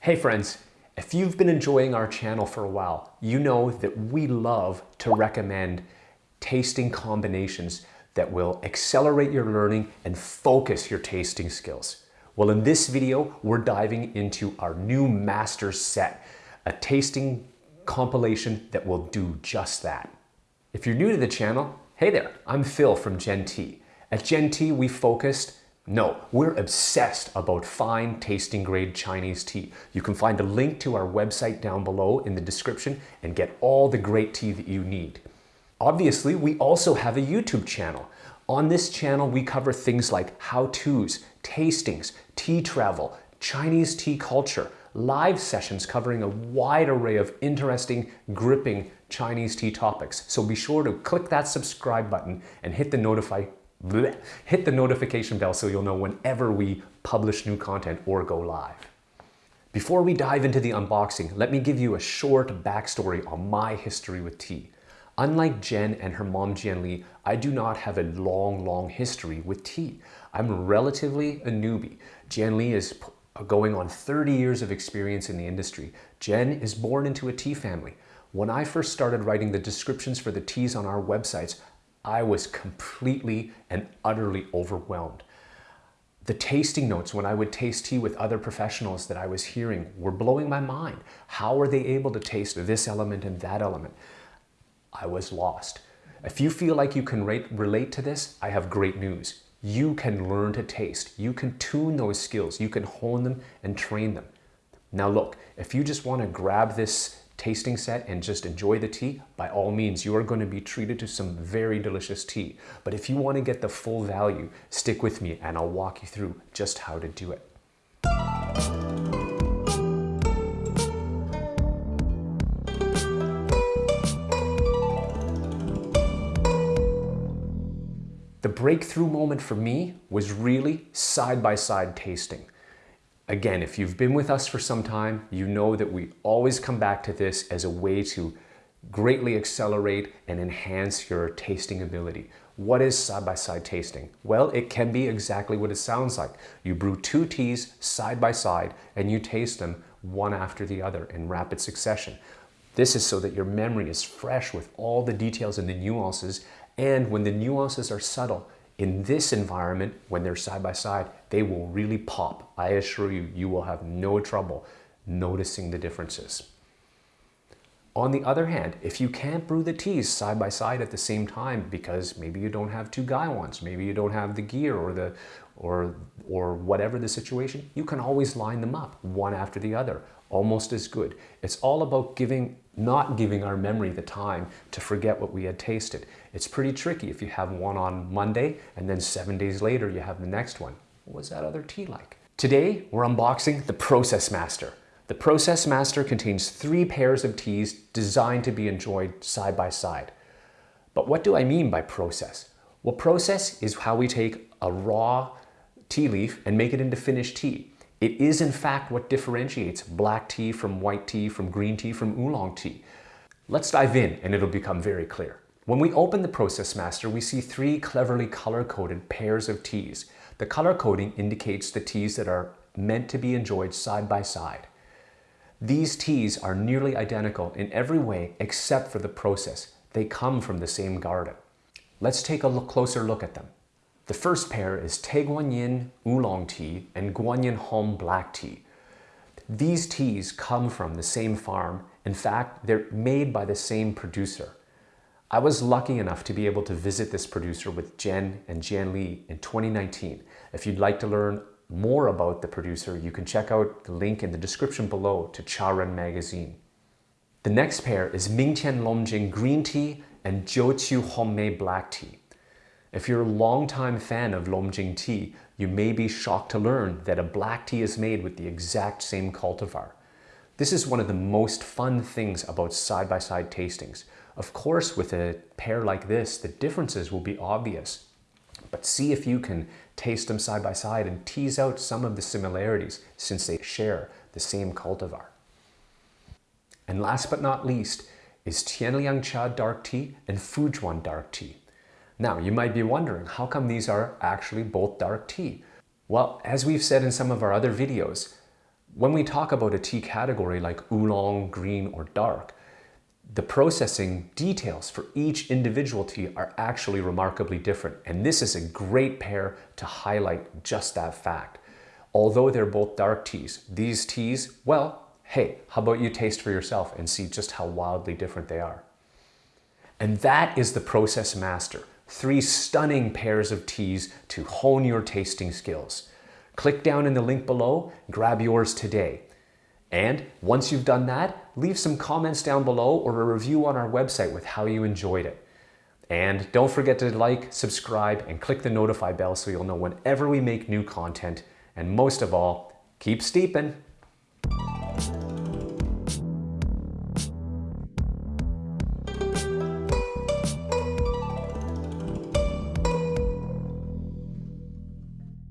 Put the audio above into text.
Hey friends, if you've been enjoying our channel for a while, you know that we love to recommend tasting combinations that will accelerate your learning and focus your tasting skills. Well, in this video, we're diving into our new master set, a tasting compilation that will do just that. If you're new to the channel, hey there, I'm Phil from Gen T. At Gen T, we focused no, we're obsessed about fine tasting grade Chinese tea. You can find a link to our website down below in the description and get all the great tea that you need. Obviously, we also have a YouTube channel. On this channel, we cover things like how-tos, tastings, tea travel, Chinese tea culture, live sessions covering a wide array of interesting, gripping Chinese tea topics. So be sure to click that subscribe button and hit the notify bleh, hit the notification bell so you'll know whenever we publish new content or go live. Before we dive into the unboxing, let me give you a short backstory on my history with tea. Unlike Jen and her mom Jian Li, I do not have a long, long history with tea. I'm relatively a newbie. Jian Li is uh, going on 30 years of experience in the industry. Jen is born into a tea family. When I first started writing the descriptions for the teas on our websites, I was completely and utterly overwhelmed. The tasting notes when I would taste tea with other professionals that I was hearing were blowing my mind. How are they able to taste this element and that element? I was lost. If you feel like you can rate, relate to this, I have great news. You can learn to taste. You can tune those skills. You can hone them and train them. Now look, if you just want to grab this tasting set and just enjoy the tea, by all means, you are going to be treated to some very delicious tea. But if you want to get the full value, stick with me and I'll walk you through just how to do it. The breakthrough moment for me was really side-by-side -side tasting. Again, if you've been with us for some time, you know that we always come back to this as a way to greatly accelerate and enhance your tasting ability. What is side-by-side -side tasting? Well, it can be exactly what it sounds like. You brew two teas side by side and you taste them one after the other in rapid succession. This is so that your memory is fresh with all the details and the nuances and when the nuances are subtle, in this environment, when they're side by side, they will really pop. I assure you, you will have no trouble noticing the differences. On the other hand, if you can't brew the teas side by side at the same time because maybe you don't have two gaiwans, maybe you don't have the gear or the or or whatever the situation, you can always line them up one after the other, almost as good. It's all about giving not giving our memory the time to forget what we had tasted. It's pretty tricky if you have one on Monday and then seven days later you have the next one. What was that other tea like? Today, we're unboxing the Process Master. The Process Master contains three pairs of teas designed to be enjoyed side by side. But what do I mean by process? Well, process is how we take a raw tea leaf and make it into finished tea. It is in fact what differentiates black tea from white tea, from green tea, from oolong tea. Let's dive in and it'll become very clear. When we open the Process Master, we see three cleverly color-coded pairs of teas. The color coding indicates the teas that are meant to be enjoyed side by side. These teas are nearly identical in every way except for the process. They come from the same garden. Let's take a look, closer look at them. The first pair is Tieguanyin Oolong Tea and Guanyin Hong Black Tea. These teas come from the same farm. In fact, they're made by the same producer. I was lucky enough to be able to visit this producer with Jen and Jian Li in 2019. If you'd like to learn more about the producer, you can check out the link in the description below to Charan magazine. The next pair is Mingqian Longjing Green Tea and Jiuqu Hongmei Black Tea. If you're a longtime fan of Longjing tea, you may be shocked to learn that a black tea is made with the exact same cultivar. This is one of the most fun things about side-by-side -side tastings. Of course, with a pair like this, the differences will be obvious. But see if you can taste them side by side and tease out some of the similarities since they share the same cultivar. And last but not least is Qianliang Cha dark tea and Fuzhuan dark tea. Now, you might be wondering, how come these are actually both dark tea? Well, as we've said in some of our other videos, when we talk about a tea category like oolong, green, or dark, the processing details for each individual tea are actually remarkably different. And this is a great pair to highlight just that fact. Although they're both dark teas, these teas, well, hey, how about you taste for yourself and see just how wildly different they are. And that is the Process Master. Three stunning pairs of teas to hone your tasting skills. Click down in the link below, grab yours today. And once you've done that, leave some comments down below or a review on our website with how you enjoyed it. And don't forget to like, subscribe, and click the notify bell so you'll know whenever we make new content. And most of all, keep steeping.